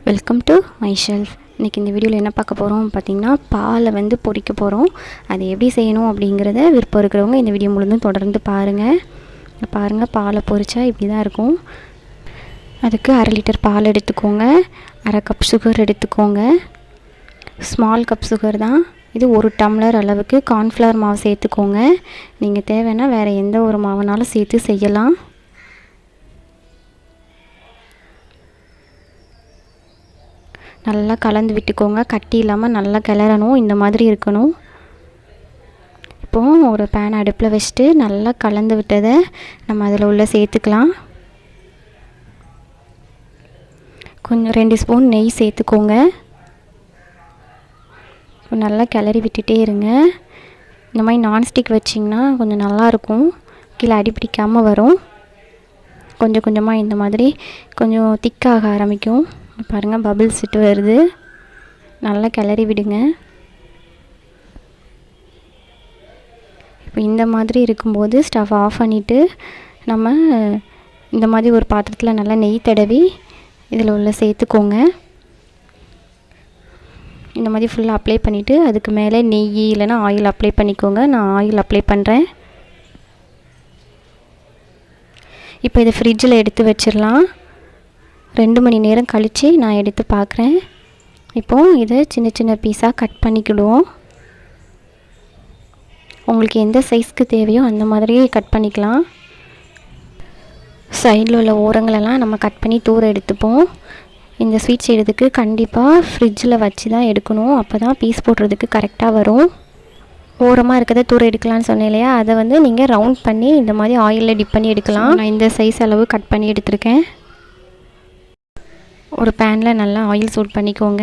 Welcome to my shelf இன்றைக்கி இந்த வீடியோவில் என்ன பார்க்க போகிறோம் பார்த்திங்கன்னா பாலை வந்து பொறிக்க போகிறோம் அது எப்படி செய்யணும் அப்படிங்கிறத விருப்பம் இருக்கிறவங்க இந்த வீடியோ முழுந்தும் தொடர்ந்து பாருங்கள் பாருங்கள் பாலை பொறிச்சா இப்படி தான் இருக்கும். அதுக்கு அரை லிட்டர் பால் எடுத்துக்கோங்க. அரை கப் சுகர் எடுத்துக்கோங்க. ஸ்மால் கப் சுகர் தான். இது ஒரு டம்ளர் அளவுக்கு கார்ன்ஃப்ளவர் மாவு சேர்த்துக்கோங்க. நீங்கள் தேவைன்னா வேறு எந்த ஒரு மாவுனாலும் சேர்த்து செய்யலாம். நல்லா கலந்து விட்டுக்கோங்க. கட்டி இல்லாமல் நல்லா கிளறணும். இந்த மாதிரி இருக்கணும். இப்போது ஒரு பேன் அடுப்பில் வச்சுட்டு நல்லா கலந்து விட்டதை நம்ம அதில் உள்ள சேர்த்துக்கலாம். கொஞ்சம் ரெண்டு ஸ்பூன் நெய் சேர்த்துக்கோங்க. நல்லா கிளறி விட்டுட்டே இருங்க. இந்த மாதிரி நான்ஸ்டிக் வச்சிங்கன்னா கொஞ்சம் நல்லாயிருக்கும் கீழே அடிப்பிடிக்காமல் வரும். கொஞ்சம் கொஞ்சமாக இந்த மாதிரி கொஞ்சம் திக்காக ஆரம்பிக்கும். பாருங்கள் பபிள்ஸ் விட்டு வருது. நல்லா கிளறி விடுங்க. இப்போ இந்த மாதிரி இருக்கும்போது ஸ்டவ் ஆஃப் பண்ணிவிட்டு நம்ம இந்த மாதிரி ஒரு பாத்திரத்தில் நல்லா நெய் தடவி இதில் உள்ள சேர்த்துக்கோங்க. இந்த மாதிரி ஃபுல்லாக அப்ளை பண்ணிவிட்டு அதுக்கு மேலே நெய் இல்லைனா ஆயில் அப்ளை பண்ணிக்கோங்க. நான் ஆயில் அப்ளை பண்ணுறேன் இப்போ இதை ஃப்ரிட்ஜில் எடுத்து வச்சிடலாம். ரெண்டு மணி நேரம் கழித்து நான் எடுத்து பார்க்குறேன். இப்போது இதை சின்ன சின்ன பீஸாக கட் பண்ணிக்கிடுவோம். உங்களுக்கு எந்த சைஸ்க்கு தேவையோ அந்த மாதிரியே கட் பண்ணிக்கலாம். சைடில் உள்ள ஓரங்களெல்லாம் நம்ம கட் பண்ணி தூர எடுத்துப்போம். இந்த ஸ்வீட் செய்கிறதுக்கு கண்டிப்பாக ஃப்ரிட்ஜில் வச்சு தான் எடுக்கணும். அப்போ தான் பீஸ் போடுறதுக்கு கரெக்டாக வரும். ஓரமாக இருக்கிறத தூர எடுக்கலாம்னு சொன்னேன் இல்லையா? அதை வந்து நீங்கள் ரவுண்ட் பண்ணி இந்த மாதிரி ஆயிலில் டிப் பண்ணி எடுக்கலாம். நான் இந்த சைஸ் அளவு கட் பண்ணி எடுத்திருக்கேன். ஒரு பேனில் நல்லா ஆயில் சூட் பண்ணிக்கோங்க.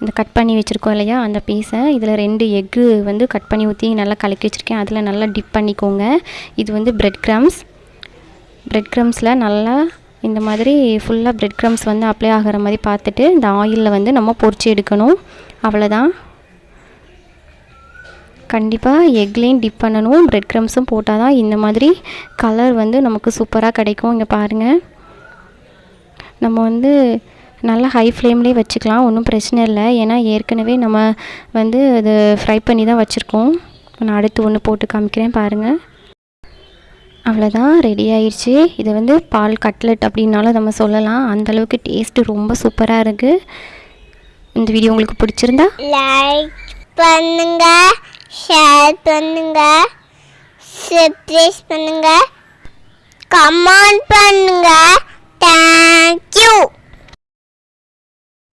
இந்த கட் பண்ணி வச்சுருக்கோம் இல்லையா? அந்த பீஸை இதில் ரெண்டு எக்கு வந்து கட் பண்ணி ஊற்றி நல்லா கலக்கி வச்சுருக்கேன். அதில் நல்லா டிப் பண்ணிக்கோங்க. இது வந்து ப்ரெட் க்ரம்ஸ் ப்ரெட் க்ரம்ஸில் நல்லா இந்த மாதிரி ஃபுல்லாக ப்ரெட் க்ரம்ஸ் வந்து அப்ளை ஆகிற மாதிரி பார்த்துட்டு இந்த ஆயிலில் வந்து நம்ம பொறிச்சு எடுக்கணும். அவ்வளோதான் கண்டிப்பாக எக்லேயும் டிப் பண்ணணும். ப்ரெட் க்ரம்ஸும் போட்டால் தான் இந்த மாதிரி கலர் வந்து நமக்கு சூப்பராக கிடைக்கும். இங்கே பாருங்கள் நம்ம வந்து நல்லா ஹை ஃப்ளேம்லேயே வச்சுக்கலாம் ஒன்றும் பிரச்சனை இல்லை. ஏன்னா ஏற்கனவே நம்ம வந்து அது ஃப்ரை பண்ணி தான் வச்சுருக்கோம். நான் அடுத்து ஒன்று போட்டு காமிக்கிறேன் பாருங்கள் அவ்வளோதான் ரெடி ஆயிடுச்சு இது வந்து பால் கட்லெட் அப்படின்னாலும் நம்ம சொல்லலாம். அந்தளவுக்கு டேஸ்ட்டு ரொம்ப சூப்பராக இருக்குது இந்த வீடியோ உங்களுக்கு பிடிச்சிருந்தா? லைக் பண்ணுங்க ஷேர் பண்ணுங்க சப்ஸ்கிரைப் பண்ணுங்க கமெண்ட் பண்ணுங்கள்